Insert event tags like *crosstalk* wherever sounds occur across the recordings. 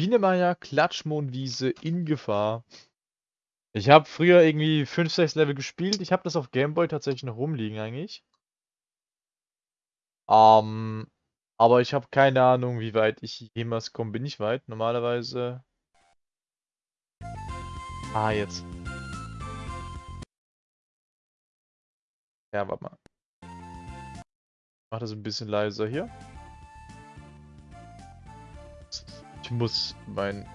Biene Klatschmohnwiese in Gefahr. Ich habe früher irgendwie 5, 6 Level gespielt. Ich habe das auf Gameboy tatsächlich noch rumliegen eigentlich. Ähm, aber ich habe keine Ahnung, wie weit ich jemals komme. Bin ich weit? Normalerweise. Ah, jetzt. Ja, warte mal. Ich mach das ein bisschen leiser hier. Ich muss mein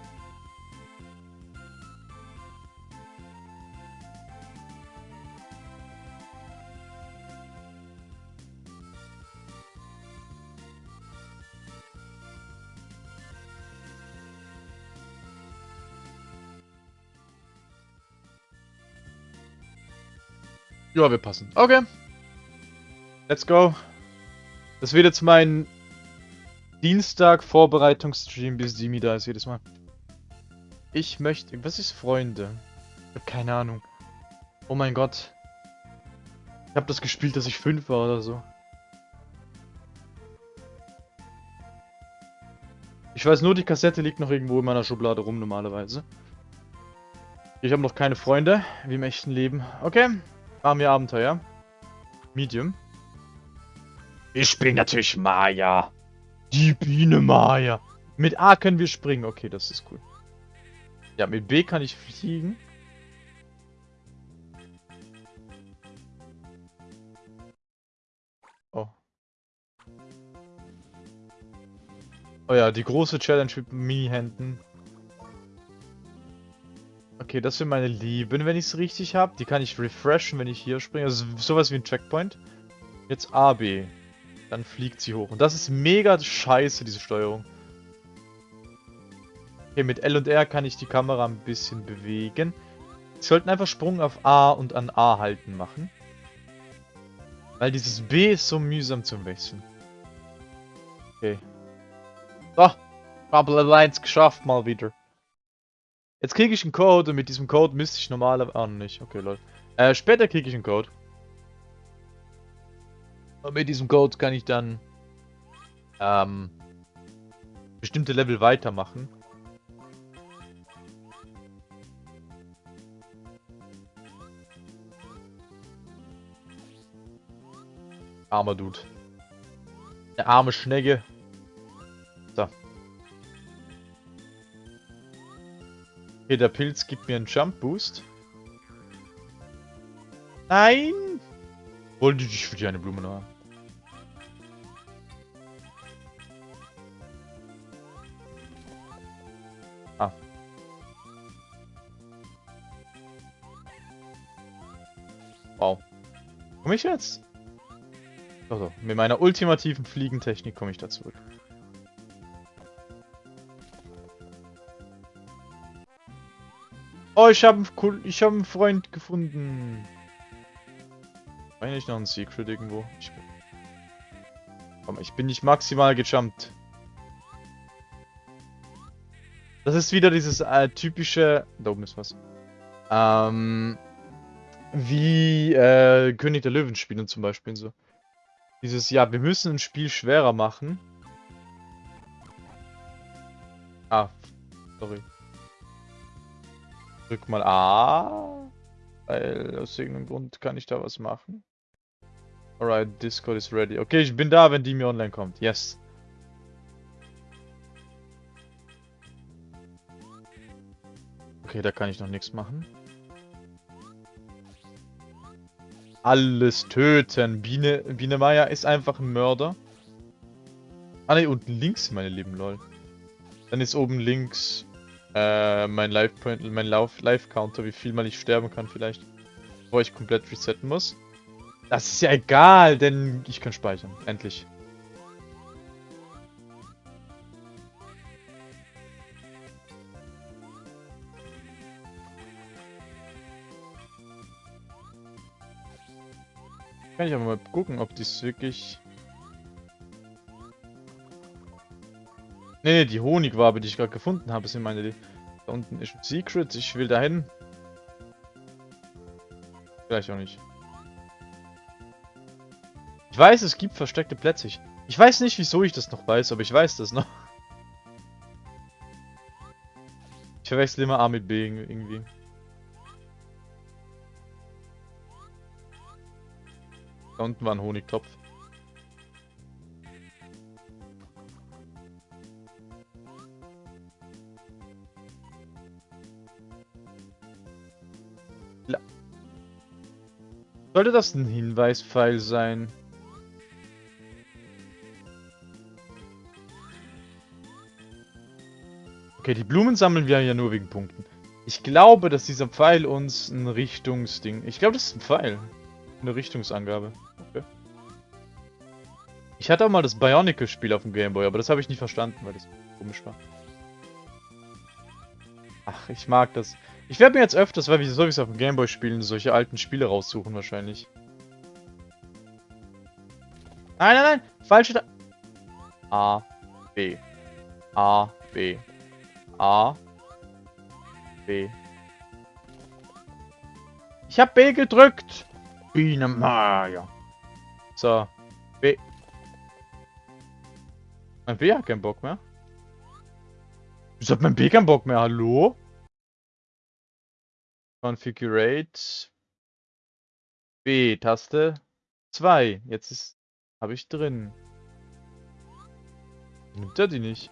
Ja, wir passen. Okay. Let's go. Das wird jetzt mein Dienstag-Vorbereitungsstream, bis Simi da ist jedes Mal. Ich möchte... Was ist Freunde? Ich hab keine Ahnung. Oh mein Gott. Ich habe das gespielt, dass ich fünf war oder so. Ich weiß nur, die Kassette liegt noch irgendwo in meiner Schublade rum normalerweise. Ich habe noch keine Freunde, wie im echten Leben. Okay. Machen wir Abenteuer. Medium. Ich bin natürlich Maya. Die Biene Maya. Mit A können wir springen. Okay, das ist cool. Ja, mit B kann ich fliegen. Oh. Oh ja, die große Challenge mit Mini-Händen. Okay, das sind meine Lieben, wenn ich es richtig habe. Die kann ich refreshen, wenn ich hier springe. Also sowas wie ein Checkpoint. Jetzt A, B. Dann fliegt sie hoch. Und das ist mega scheiße, diese Steuerung. Okay, mit L und R kann ich die Kamera ein bisschen bewegen. Wir sollten einfach Sprung auf A und an A halten machen. Weil dieses B ist so mühsam zum Wechseln. Okay. So, Bubble Alliance geschafft mal wieder. Jetzt kriege ich einen Code und mit diesem Code müsste ich normalerweise... Ah, nicht. Okay, Leute. Äh, später kriege ich einen Code. Und mit diesem Code kann ich dann ähm, bestimmte Level weitermachen. Armer Dude. Der arme Schnecke. So. Okay, der Pilz gibt mir einen Jump Boost. Nein! Wollte ich für die eine Blume noch haben. Komme ich jetzt? Doch. Mit meiner ultimativen Fliegentechnik komme ich da zurück. Oh, ich habe ich hab einen Freund gefunden. Eigentlich noch ein Secret irgendwo. Ich bin, komm, ich bin nicht maximal gejumpt. Das ist wieder dieses äh, typische... Da oben ist was. Ähm, wie äh, König der Löwen spielen zum Beispiel so. Dieses, ja, wir müssen ein Spiel schwerer machen. Ah, sorry. Drück mal A. Weil aus irgendeinem Grund kann ich da was machen. Alright, Discord is ready. Okay, ich bin da, wenn die mir online kommt. Yes. Okay, da kann ich noch nichts machen. Alles töten. Biene, Biene Maya ist einfach ein Mörder. Ah ne, unten links, meine lieben lol. Dann ist oben links äh, mein Life-Point, mein Life-Counter, wie viel mal ich sterben kann vielleicht. Bevor ich komplett resetten muss. Das ist ja egal, denn ich kann speichern. Endlich. Kann ich aber mal gucken, ob dies wirklich... Ne, ne, die Honigwabe, die ich gerade gefunden habe, sind meine... Da unten ist ein Secret, ich will dahin. Vielleicht auch nicht. Ich weiß, es gibt versteckte Plätze. Ich weiß nicht, wieso ich das noch weiß, aber ich weiß das noch. Ich verwechsel immer A mit B irgendwie. Da unten war ein Honigtopf. Sollte das ein Hinweispfeil sein? Okay, die Blumen sammeln wir ja nur wegen Punkten. Ich glaube, dass dieser Pfeil uns ein Richtungsding... Ich glaube, das ist ein Pfeil. Eine Richtungsangabe. Okay. Ich hatte auch mal das Bionicle-Spiel auf dem Gameboy, aber das habe ich nicht verstanden, weil das komisch war. Ach, ich mag das. Ich werde mir jetzt öfters, weil wir sowieso auf dem Gameboy spielen, solche alten Spiele raussuchen wahrscheinlich. Nein, nein, nein! Falsche da A, B. A, B. A, B. Ich hab B gedrückt! Biene Maya. So. B. Mein B hat keinen Bock mehr. Wieso hat mein B keinen Bock mehr? Hallo? Configurate. B, Taste 2. Jetzt ist. Habe ich drin. Nimmt er die nicht?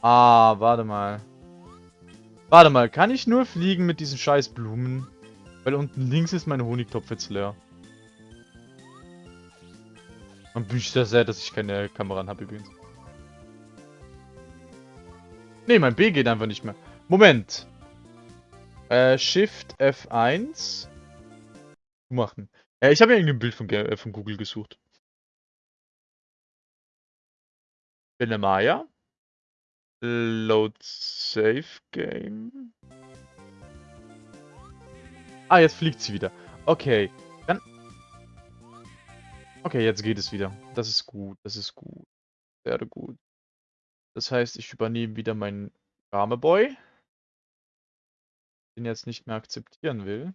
Ah, warte mal. Warte mal, kann ich nur fliegen mit diesen scheiß Blumen? Weil unten links ist mein Honigtopf jetzt leer. Und bin ich sehr dass ich keine Kamera habe übrigens. Ne, mein B geht einfach nicht mehr. Moment. Äh, Shift F1. Machen. Äh, ich habe ja irgendein Bild von, äh, von Google gesucht. Maya. Load Save Game. Ah, jetzt fliegt sie wieder. Okay. Dann. Okay, jetzt geht es wieder. Das ist gut. Das ist gut. Sehr gut. Das heißt, ich übernehme wieder meinen Rameboy. Den jetzt nicht mehr akzeptieren will.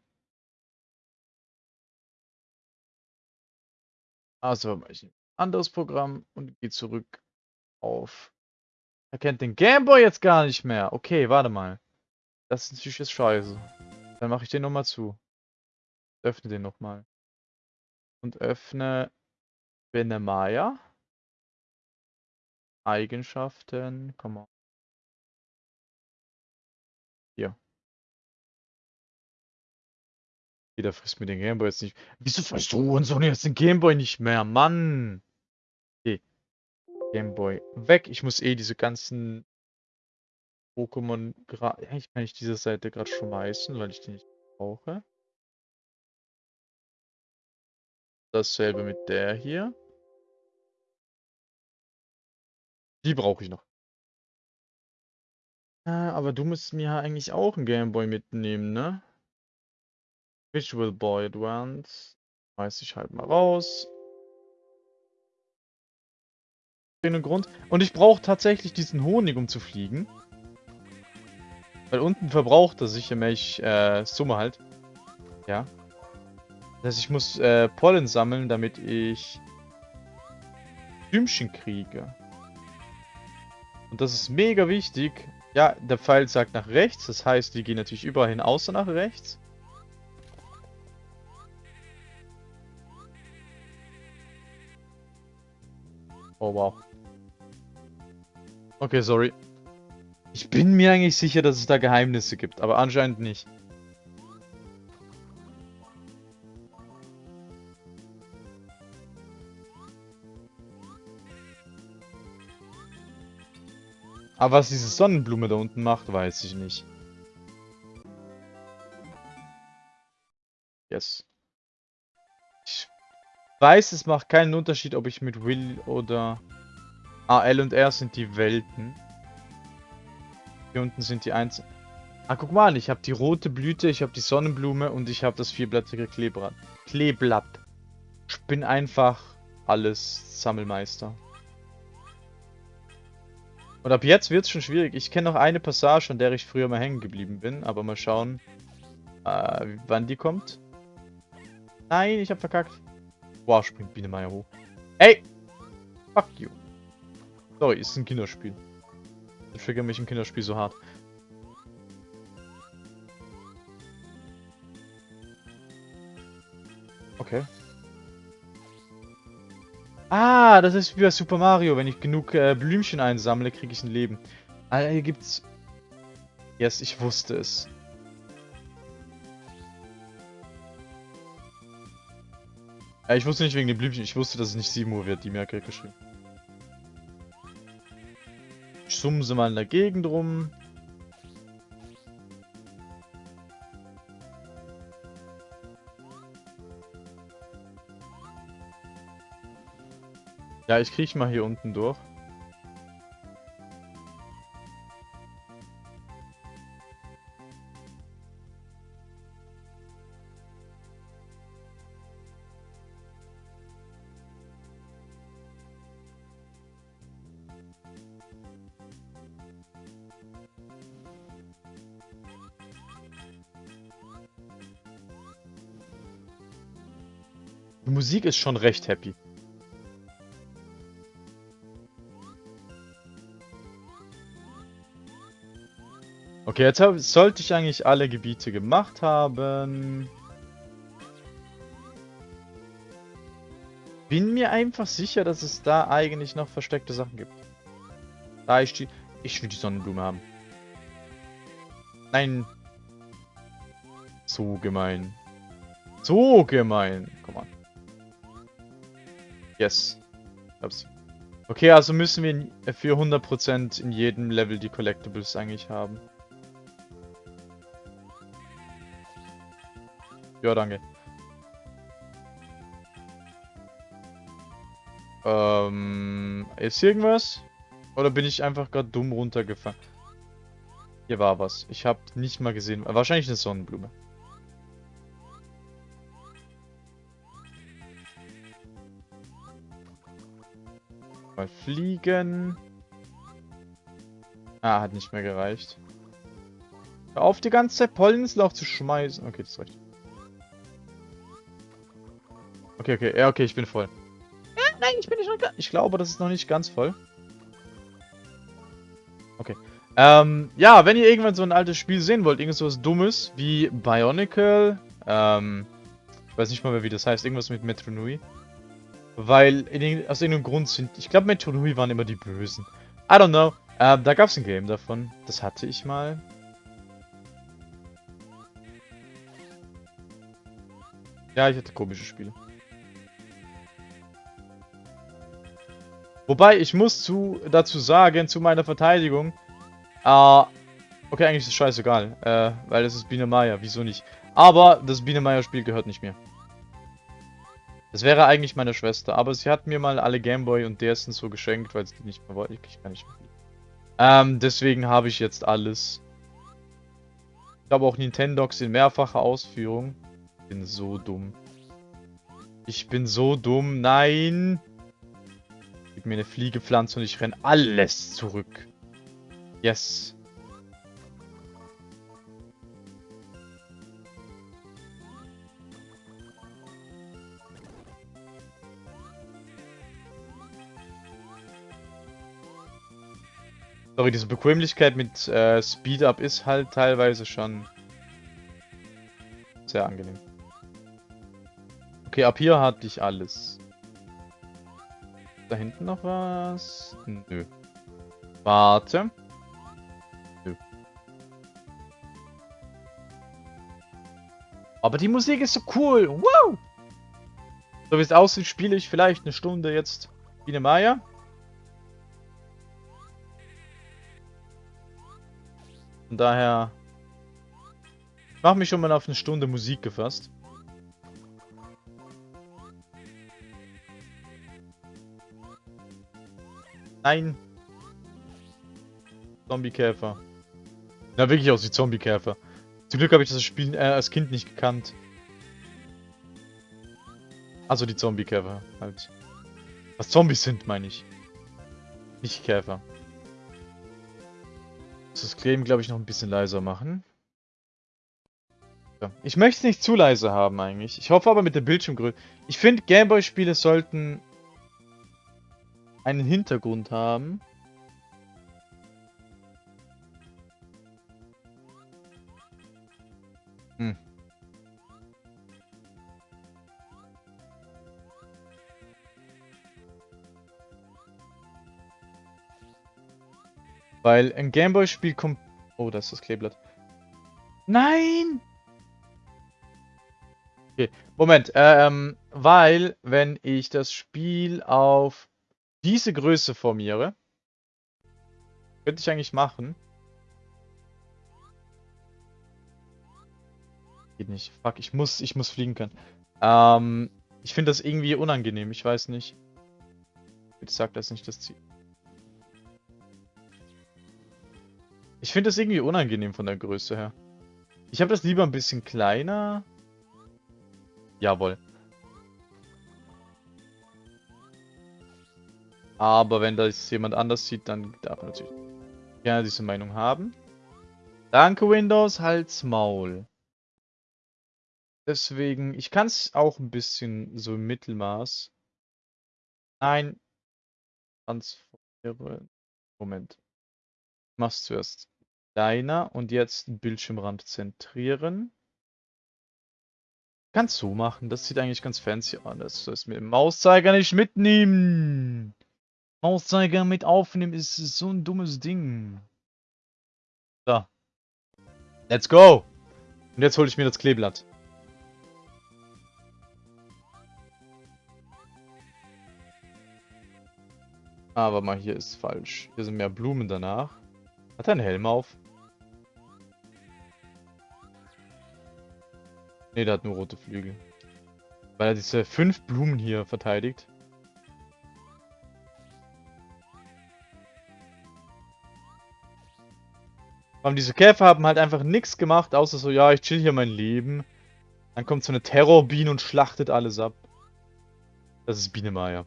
Also mache ich ein anderes Programm und gehe zurück auf. Erkennt den Gameboy jetzt gar nicht mehr. Okay, warte mal. Das ist natürlich jetzt scheiße. Dann mache ich den nochmal zu. Öffne den nochmal. Und öffne Benemaya. Eigenschaften, komm mal. Hier. Jeder frisst mir den Gameboy jetzt nicht. Wieso frisst du und so jetzt den Gameboy nicht mehr? Mann! Gameboy weg. Ich muss eh diese ganzen Pokémon. Eigentlich kann ich diese Seite gerade schmeißen, weil ich die nicht brauche. Dasselbe mit der hier. Die brauche ich noch. Ah, aber du musst mir ja eigentlich auch einen Gameboy mitnehmen, ne? Visual Boy Advance. Weiß ich halt mal raus. Grund. Und ich brauche tatsächlich diesen Honig, um zu fliegen. Weil unten verbraucht er sicher mehr ich, äh, Summe halt. Ja. Das heißt, ich muss äh, Pollen sammeln, damit ich Blümchen kriege. Und das ist mega wichtig. Ja, der Pfeil sagt nach rechts. Das heißt, wir gehen natürlich überall hin, außer nach rechts. Oh, wow. Okay, sorry. Ich bin mir eigentlich sicher, dass es da Geheimnisse gibt, aber anscheinend nicht. Aber was diese Sonnenblume da unten macht, weiß ich nicht. Yes. Ich weiß, es macht keinen Unterschied, ob ich mit Will oder... Ah, L und R sind die Welten. Hier unten sind die Einzel... Ah, guck mal, ich habe die rote Blüte, ich habe die Sonnenblume und ich habe das vierblättrige Kleeblatt. Kleeblatt. Ich bin einfach alles Sammelmeister. Und ab jetzt wird es schon schwierig. Ich kenne noch eine Passage, an der ich früher mal hängen geblieben bin. Aber mal schauen, äh, wann die kommt. Nein, ich hab verkackt. Boah, springt Biene Meier hoch. Ey! Fuck you. Sorry, ist ein Kinderspiel. Ich triggere mich im Kinderspiel so hart. Okay. Ah, das ist wie bei Super Mario. Wenn ich genug äh, Blümchen einsammle, kriege ich ein Leben. Ah, hier gibt's... Yes, ich wusste es. Ja, ich wusste nicht wegen den Blümchen. Ich wusste, dass es nicht 7 Uhr wird. Die Merke geschrieben. Ich sumse mal in der Gegend rum. Ja, ich kriech mal hier unten durch. Die Musik ist schon recht happy. Okay, jetzt hab, sollte ich eigentlich alle Gebiete gemacht haben. Bin mir einfach sicher, dass es da eigentlich noch versteckte Sachen gibt. Da ich die... Ich will die Sonnenblume haben. Nein. So gemein. So gemein. Komm. Yes. Hab's. Okay, also müssen wir für 100% in jedem Level die Collectibles eigentlich haben. Ja, danke. Ähm, ist irgendwas? Oder bin ich einfach gerade dumm runtergefahren? Hier war was. Ich habe nicht mal gesehen. Wahrscheinlich eine Sonnenblume. Mal fliegen. Ah, hat nicht mehr gereicht. Hör auf, die ganze Zeit Pollen ins Lauch zu schmeißen. Okay, das reicht. Okay, okay, ja, okay, ich bin voll. Ja, nein, ich bin nicht ganz. Ich glaube, das ist noch nicht ganz voll. Okay. Ähm, ja, wenn ihr irgendwann so ein altes Spiel sehen wollt, irgendwas Dummes, wie Bionicle, ähm, ich weiß nicht mal mehr, wie das heißt, irgendwas mit Metro Nui. Weil, in, aus irgendeinem Grund sind, ich glaube, Metro Nui waren immer die Bösen. I don't know. Ähm, da gab es ein Game davon. Das hatte ich mal. Ja, ich hatte komische Spiele. Wobei, ich muss zu, dazu sagen, zu meiner Verteidigung, äh, okay, eigentlich ist es scheißegal, äh, weil es ist Biene Maya, wieso nicht? Aber das Biene Maya Spiel gehört nicht mir. Das wäre eigentlich meine Schwester, aber sie hat mir mal alle Gameboy und DS so geschenkt, weil sie die nicht mehr wollte. Ich kann nicht mehr. Ähm, deswegen habe ich jetzt alles. Ich habe auch Nintendogs in mehrfacher Ausführung. Ich bin so dumm. Ich bin so dumm. Nein! Gib mir eine Fliegepflanze und ich renne alles zurück. Yes. Sorry, diese Bequemlichkeit mit äh, Speed Up ist halt teilweise schon sehr angenehm. Okay, ab hier hatte ich alles da hinten noch was? Nö. Warte. Nö. Aber die Musik ist so cool. Wow! So wie es aussieht, spiele ich vielleicht eine Stunde jetzt Biene Maya. Von daher... Mache mich schon mal auf eine Stunde Musik gefasst. Nein. Zombiekäfer. Na, wirklich aus wie Zombiekäfer. Zum Glück habe ich das Spiel äh, als Kind nicht gekannt. Also die Zombiekäfer halt. Was Zombies sind, meine ich. Nicht Käfer das Kleben, glaube ich, noch ein bisschen leiser machen. Ich möchte es nicht zu leise haben eigentlich. Ich hoffe aber mit der Bildschirmgröße. Ich finde, Gameboy-Spiele sollten einen Hintergrund haben. Hm. Weil ein Gameboy-Spiel kommt... Oh, da ist das Kleeblatt. Nein! Okay, Moment. Ähm, weil, wenn ich das Spiel auf diese Größe formiere, könnte ich eigentlich machen. Geht nicht. Fuck, ich muss, ich muss fliegen können. Ähm, ich finde das irgendwie unangenehm. Ich weiß nicht. Bitte sag das nicht das Ziel. Ich finde das irgendwie unangenehm von der Größe her. Ich habe das lieber ein bisschen kleiner. Jawohl. Aber wenn das jemand anders sieht, dann darf man natürlich gerne diese Meinung haben. Danke Windows, halt's Maul. Deswegen, ich kann es auch ein bisschen so im Mittelmaß. Nein. Transformieren. Moment. Ich mach's zuerst kleiner und jetzt Bildschirmrand zentrieren. Kannst so machen, das sieht eigentlich ganz fancy aus. Das sollst mit dem Mauszeiger nicht mitnehmen. Mauszeiger mit aufnehmen ist so ein dummes Ding. So. Let's go. Und jetzt hole ich mir das Kleeblatt. Aber mal, hier ist falsch. Hier sind mehr Blumen danach. Hat er einen Helm auf? Ne, der hat nur rote Flügel. Weil er diese fünf Blumen hier verteidigt. Aber diese Käfer haben halt einfach nichts gemacht, außer so, ja, ich chill hier mein Leben. Dann kommt so eine Terrorbiene und schlachtet alles ab. Das ist Biene Maya.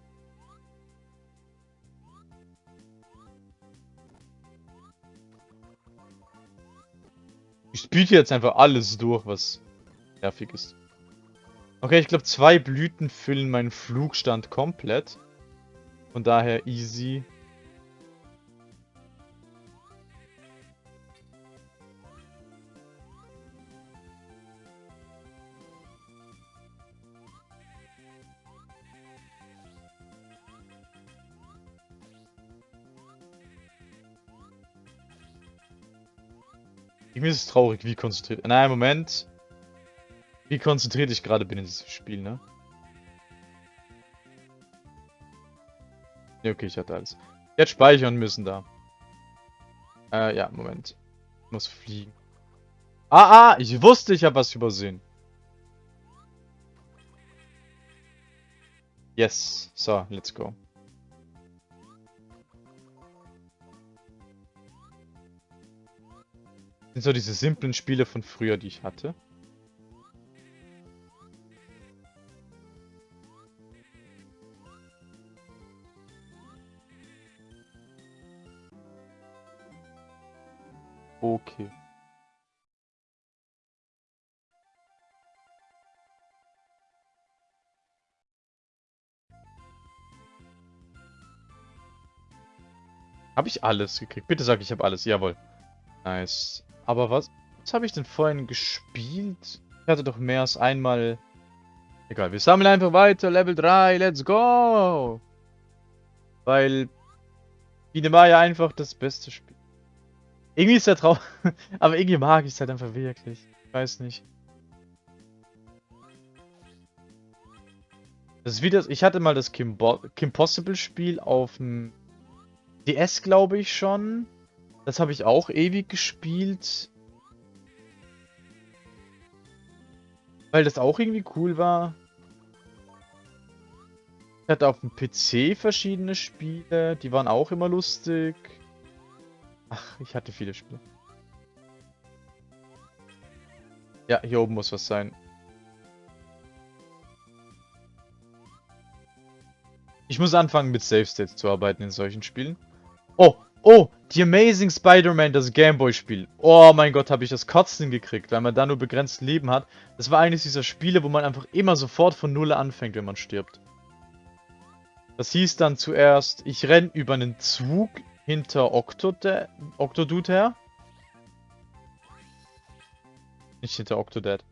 Ich spiele jetzt einfach alles durch, was nervig ist. Okay, ich glaube, zwei Blüten füllen meinen Flugstand komplett. Von daher easy. Irgendwie ist es traurig, wie konzentriert. Nein, Moment. Wie konzentriert ich gerade bin in diesem Spiel, ne? Ne, okay, ich hatte alles. Jetzt speichern müssen da. Äh, ja, Moment. Ich muss fliegen. Ah, ah, ich wusste, ich habe was übersehen. Yes. So, let's go. Sind so diese simplen Spiele von früher, die ich hatte. Okay. Habe ich alles gekriegt? Bitte sag, ich habe alles. Jawohl. Nice. Aber was, was habe ich denn vorhin gespielt? Ich hatte doch mehr als einmal... Egal, wir sammeln einfach weiter. Level 3, let's go! Weil... Biene ja einfach das beste Spiel. Irgendwie ist der Traum... *laughs* Aber irgendwie mag ich es halt einfach wirklich. Ich weiß nicht. Das ist wie das... Ich hatte mal das Kim, Bo Kim Possible Spiel auf dem DS, glaube ich schon. Das habe ich auch ewig gespielt. Weil das auch irgendwie cool war. Ich hatte auf dem PC verschiedene Spiele. Die waren auch immer lustig. Ach, ich hatte viele Spiele. Ja, hier oben muss was sein. Ich muss anfangen mit Save States zu arbeiten in solchen Spielen. Oh, Oh, The Amazing Spider-Man, das Gameboy-Spiel. Oh mein Gott, habe ich das Kotzen gekriegt, weil man da nur begrenzt Leben hat. Das war eines dieser Spiele, wo man einfach immer sofort von Null anfängt, wenn man stirbt. Das hieß dann zuerst, ich renn über einen Zug hinter Octodad, Octodude her. Nicht hinter Octodad.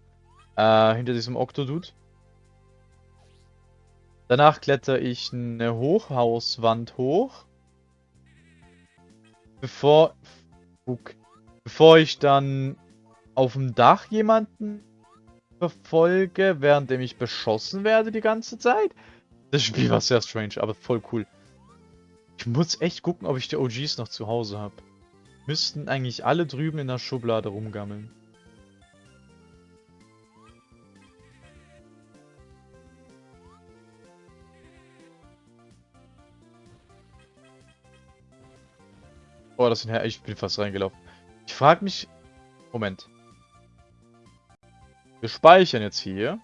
Äh, hinter diesem Octodude. Danach kletter ich eine Hochhauswand hoch. Bevor, bevor ich dann auf dem Dach jemanden verfolge, währenddem ich beschossen werde die ganze Zeit. Das Spiel war sehr strange, aber voll cool. Ich muss echt gucken, ob ich die OGs noch zu Hause habe. Müssten eigentlich alle drüben in der Schublade rumgammeln. Oh, das sind ja, ich bin fast reingelaufen. Ich frage mich... Moment. Wir speichern jetzt hier.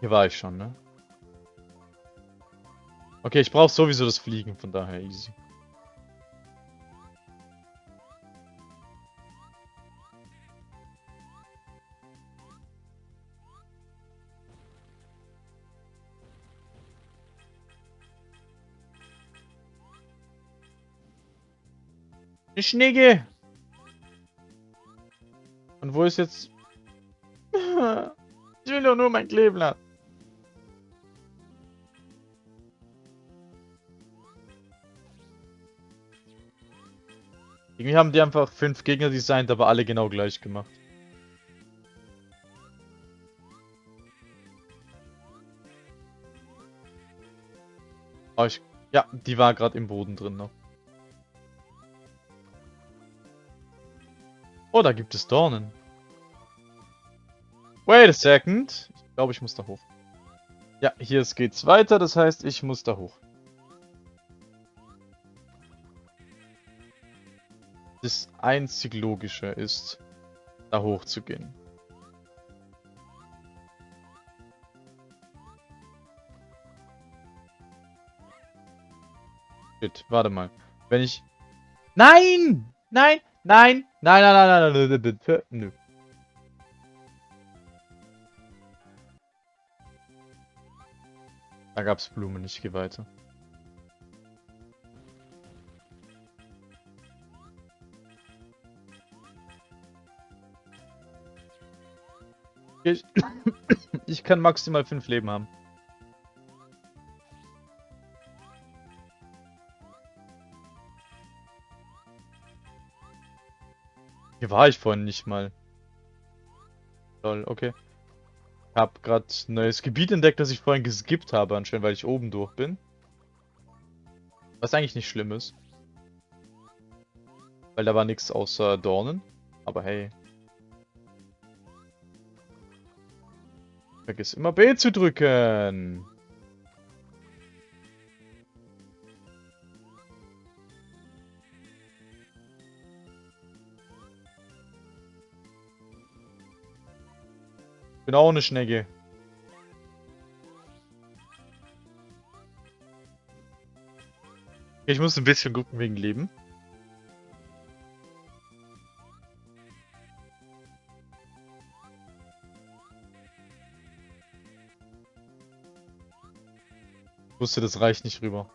Hier war ich schon, ne? Okay, ich brauche sowieso das Fliegen, von daher easy. Eine Schnecke! Und wo ist jetzt... *laughs* ich will doch nur mein Kleeblatt. Irgendwie haben die einfach fünf Gegner designt, aber alle genau gleich gemacht. Oh, ich, ja, die war gerade im Boden drin noch. Oh, da gibt es Dornen. Wait a second. Ich glaube, ich muss da hoch. Ja, hier geht's weiter, das heißt, ich muss da hoch. Das einzig Logische ist, da hoch zu gehen. Shit, warte mal. Wenn ich... Nein! Nein! Nein! Nein, nein, nein, nein, nein, nein, nö. Da gab's Blumen, ich gehe weiter. Ich, *coughs* ich kann maximal fünf Leben haben. Hier war ich vorhin nicht mal. Lol, okay. Ich hab gerade neues Gebiet entdeckt, das ich vorhin geskippt habe, anscheinend, weil ich oben durch bin. Was eigentlich nicht schlimm ist. Weil da war nichts außer Dornen. Aber hey. Vergiss immer B zu drücken. Bin auch eine Schnecke. Ich muss ein bisschen gucken wegen Leben. Ich wusste, das reicht nicht rüber.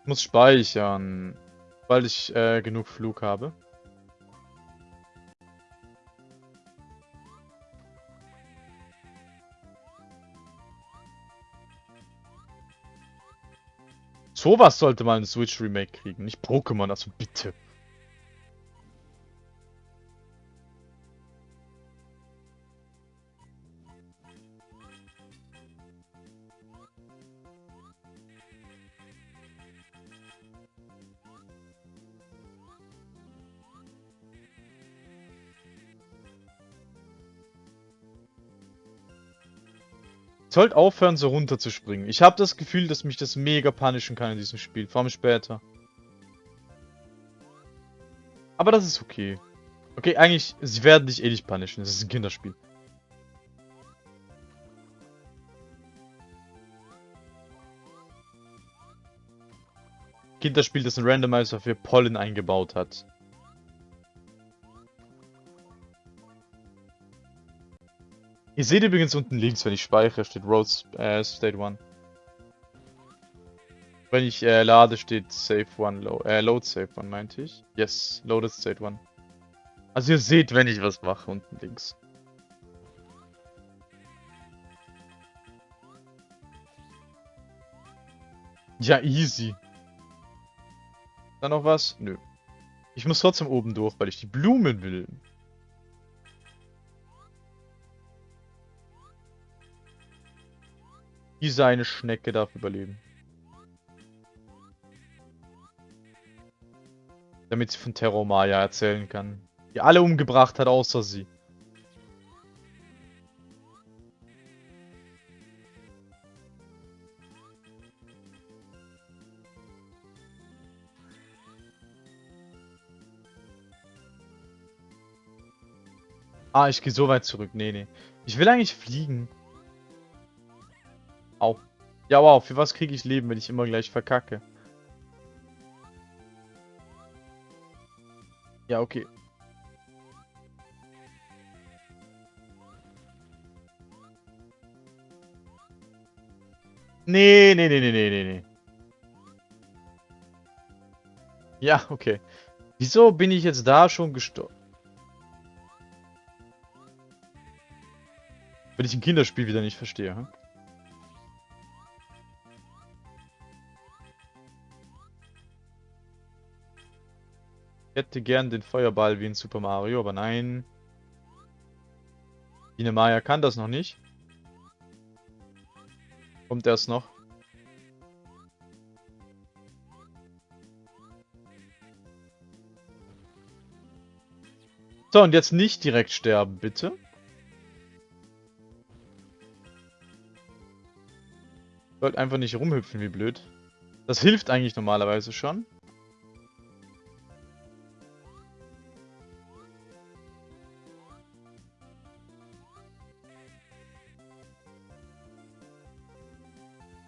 Ich muss speichern, weil ich äh, genug Flug habe. Sowas sollte mal ein Switch Remake kriegen, nicht Pokémon, also bitte. Sollt aufhören, so runterzuspringen. Ich habe das Gefühl, dass mich das mega punishen kann in diesem Spiel. Vor allem später. Aber das ist okay. Okay, eigentlich, sie werden dich eh nicht punishen. Das ist ein Kinderspiel. Kinderspiel, das ein Randomizer für Pollen eingebaut hat. Ihr seht übrigens unten links, wenn ich speichere, steht Roads äh, State 1. Wenn ich äh, lade, steht Save 1, lo äh, Load Save 1, meinte ich. Yes, Loaded State 1. Also ihr seht, wenn ich was mache, unten links. Ja, easy. Dann noch was? Nö. Ich muss trotzdem oben durch, weil ich die Blumen will. Diese eine Schnecke darf überleben. Damit sie von Terror Maya erzählen kann. Die alle umgebracht hat, außer sie. Ah, ich gehe so weit zurück. Nee, nee. Ich will eigentlich fliegen. Au. Ja, wow. Für was kriege ich Leben, wenn ich immer gleich verkacke? Ja, okay. Nee, nee, nee, nee, nee, nee, nee. Ja, okay. Wieso bin ich jetzt da schon gestorben? Wenn ich ein Kinderspiel wieder nicht verstehe, hm? Hätte gern den Feuerball wie in Super Mario, aber nein. Biene Maya kann das noch nicht. Kommt erst noch. So, und jetzt nicht direkt sterben, bitte. Sollte einfach nicht rumhüpfen, wie blöd. Das hilft eigentlich normalerweise schon.